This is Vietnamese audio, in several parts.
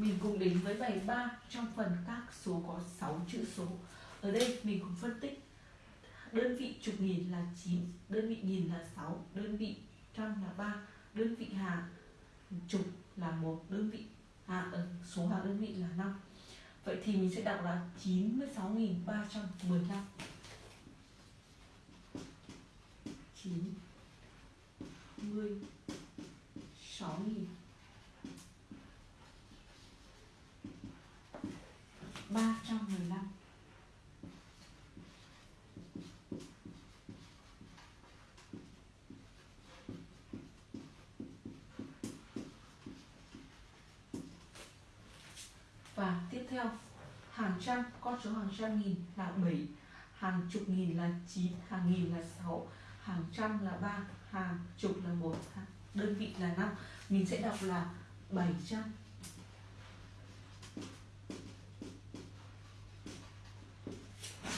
Mình cùng đến với bài 3 trong phần các số có 6 chữ số. Ở đây mình cùng phân tích đơn vị chục nghìn là 9, đơn vị nghìn là 6, đơn vị trăm là 3, đơn vị hàng chục là một đơn vị à, ờ, số hàng đơn vị là 5. Vậy thì mình sẽ đọc là 96.315 9 10 6 315 Và tiếp theo, hàng trăm, con số hàng trăm nghìn là 7 hàng chục nghìn là 9 hàng nghìn là 6 hàng trăm là 3 hàng chục là 1 đơn vị là 5 mình sẽ đọc là 700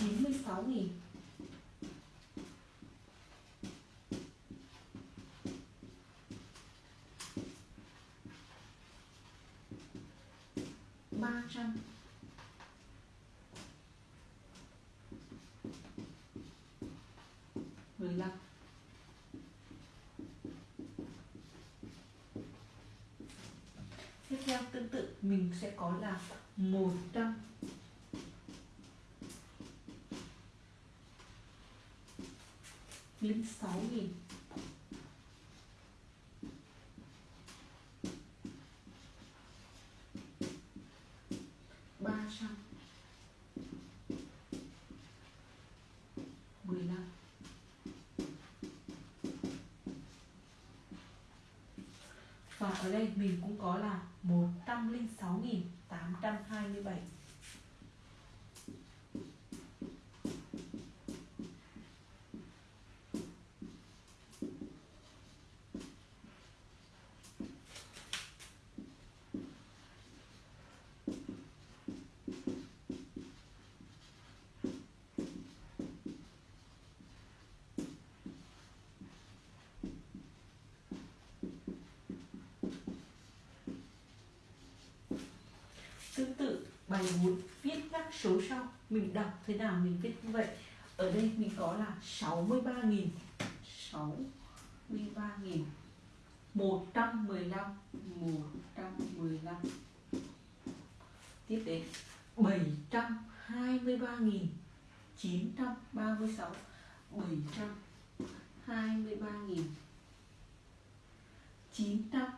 96 nghìn. ba trăm. mười lăm. Tiếp theo, tương tự, mình sẽ có là một trăm. Linh sáu nghìn. ba trăm. mười lăm. Và ở đây mình cũng có là một trăm linh sáu nghìn tám trăm hai mươi bảy Tương tự bài 4 viết các số sau. Mình đọc thế nào mình viết như vậy. Ở đây mình có là 63.000 63.000 115 115 Tiếp đến 723.000 936 723.000 900